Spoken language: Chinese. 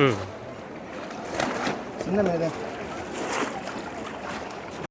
嗯。真的没得。